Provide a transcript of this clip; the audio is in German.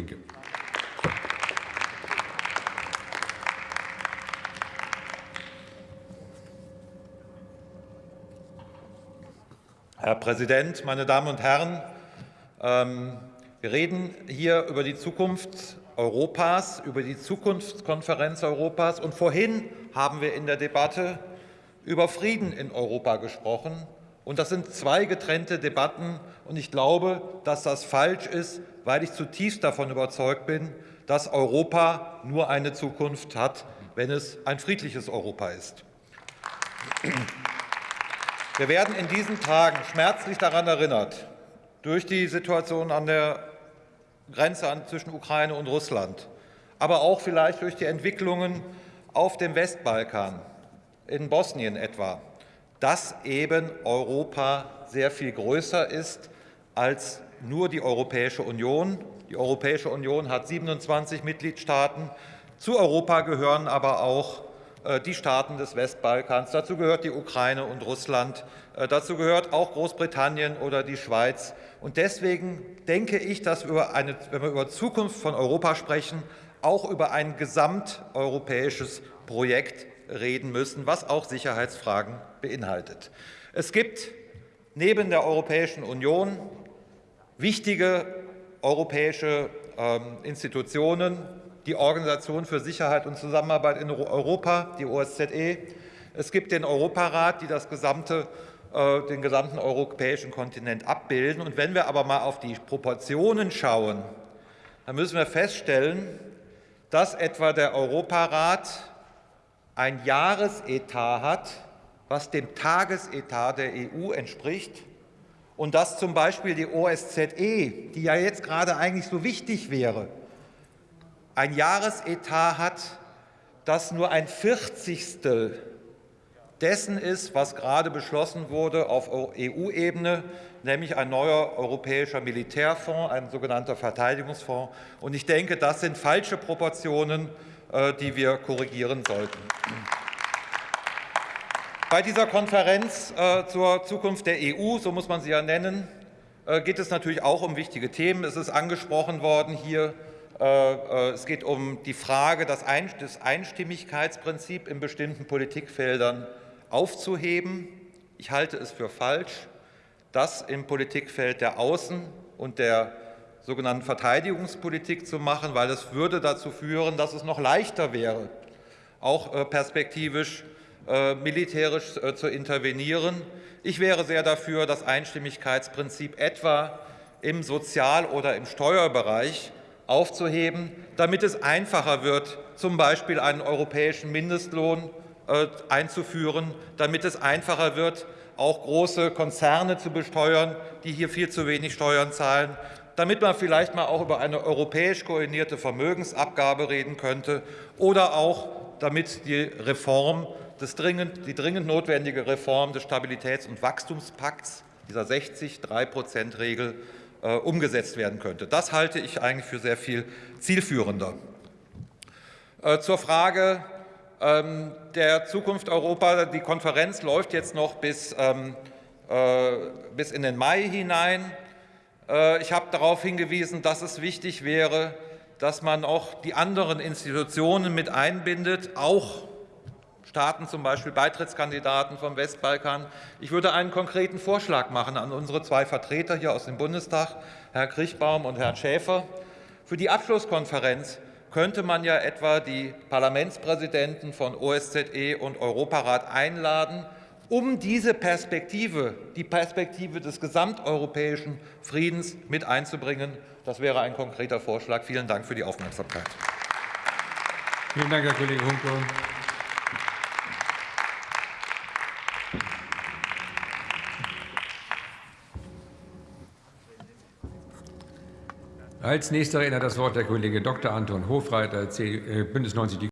Linke. Herr Präsident, meine Damen und Herren! Ähm, wir reden hier über die Zukunft Europas, über die Zukunftskonferenz Europas. Und vorhin haben wir in der Debatte über Frieden in Europa gesprochen. Und das sind zwei getrennte Debatten. Und ich glaube, dass das falsch ist, weil ich zutiefst davon überzeugt bin, dass Europa nur eine Zukunft hat, wenn es ein friedliches Europa ist. Wir werden in diesen Tagen schmerzlich daran erinnert, durch die Situation an der Grenze zwischen Ukraine und Russland, aber auch vielleicht durch die Entwicklungen auf dem Westbalkan, in Bosnien etwa, dass eben Europa sehr viel größer ist als nur die Europäische Union. Die Europäische Union hat 27 Mitgliedstaaten. Zu Europa gehören aber auch äh, die Staaten des Westbalkans. Dazu gehört die Ukraine und Russland. Äh, dazu gehört auch Großbritannien oder die Schweiz. Und deswegen denke ich, dass wir, eine, wenn wir über Zukunft von Europa sprechen, auch über ein gesamteuropäisches Projekt reden müssen, was auch Sicherheitsfragen beinhaltet. Es gibt neben der Europäischen Union wichtige europäische ähm, Institutionen, die Organisation für Sicherheit und Zusammenarbeit in Europa, die OSZE. Es gibt den Europarat, die das gesamte, äh, den gesamten europäischen Kontinent abbilden. Und wenn wir aber mal auf die Proportionen schauen, dann müssen wir feststellen, dass etwa der Europarat ein Jahresetat hat, was dem Tagesetat der EU entspricht, und dass zum Beispiel die OSZE, die ja jetzt gerade eigentlich so wichtig wäre, ein Jahresetat hat, das nur ein Vierzigstel dessen ist, was gerade beschlossen wurde auf EU-Ebene, nämlich ein neuer europäischer Militärfonds, ein sogenannter Verteidigungsfonds. Und ich denke, das sind falsche Proportionen, äh, die wir korrigieren sollten. Bei dieser Konferenz äh, zur Zukunft der EU, so muss man sie ja nennen, äh, geht es natürlich auch um wichtige Themen. Es ist angesprochen worden hier äh, es geht um die Frage, das Einstimmigkeitsprinzip in bestimmten Politikfeldern aufzuheben. Ich halte es für falsch, das im Politikfeld der Außen- und der sogenannten Verteidigungspolitik zu machen, weil es würde dazu führen, dass es noch leichter wäre, auch perspektivisch militärisch zu intervenieren. Ich wäre sehr dafür, das Einstimmigkeitsprinzip etwa im Sozial- oder im Steuerbereich aufzuheben, damit es einfacher wird, zum Beispiel einen europäischen Mindestlohn äh, einzuführen, damit es einfacher wird, auch große Konzerne zu besteuern, die hier viel zu wenig Steuern zahlen, damit man vielleicht mal auch über eine europäisch koordinierte Vermögensabgabe reden könnte oder auch damit die Reform dringend, die dringend notwendige Reform des Stabilitäts- und Wachstumspakts, dieser 60-3-Prozent-Regel, äh, umgesetzt werden könnte. Das halte ich eigentlich für sehr viel zielführender. Äh, zur Frage ähm, der Zukunft Europa. Die Konferenz läuft jetzt noch bis, ähm, äh, bis in den Mai hinein. Ich habe darauf hingewiesen, dass es wichtig wäre, dass man auch die anderen Institutionen mit einbindet, auch Staaten, zum Beispiel Beitrittskandidaten vom Westbalkan. Ich würde einen konkreten Vorschlag machen an unsere zwei Vertreter hier aus dem Bundestag, Herr Kriechbaum und Herrn Schäfer. Für die Abschlusskonferenz könnte man ja etwa die Parlamentspräsidenten von OSZE und Europarat einladen, um diese Perspektive, die Perspektive des gesamteuropäischen Friedens mit einzubringen. Das wäre ein konkreter Vorschlag. Vielen Dank für die Aufmerksamkeit. Vielen Dank, Herr Kollege Hunke. Als nächster Redner das Wort der Kollege Dr. Anton Hofreiter, äh, Bündnis 90 Die